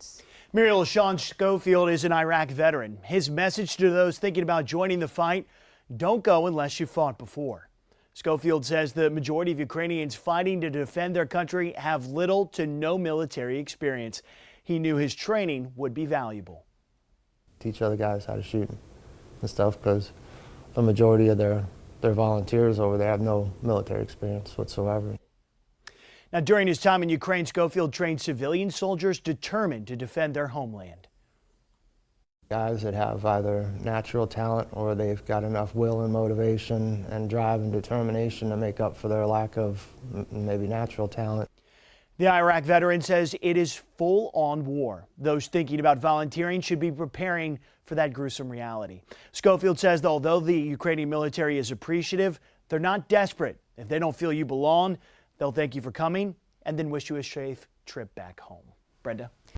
experience. Marine Sean Schofield is an Iraq veteran. His message to those thinking about joining the fight, don't go unless you fought before. Schofield says the majority of Ukrainians fighting to defend their country have little to no military experience. He knew his training would be valuable. Teach other guys how to shoot and stuff because the majority of their, their volunteers over there have no military experience whatsoever. Now, during his time in Ukraine, Schofield trained civilian soldiers determined to defend their homeland. Guys that have either natural talent or they've got enough will and motivation and drive and determination to make up for their lack of maybe natural talent. The Iraq veteran says it is full on war. Those thinking about volunteering should be preparing for that gruesome reality. Schofield says that although the Ukrainian military is appreciative, they're not desperate. If they don't feel you belong, They'll thank you for coming and then wish you a safe trip back home. Brenda?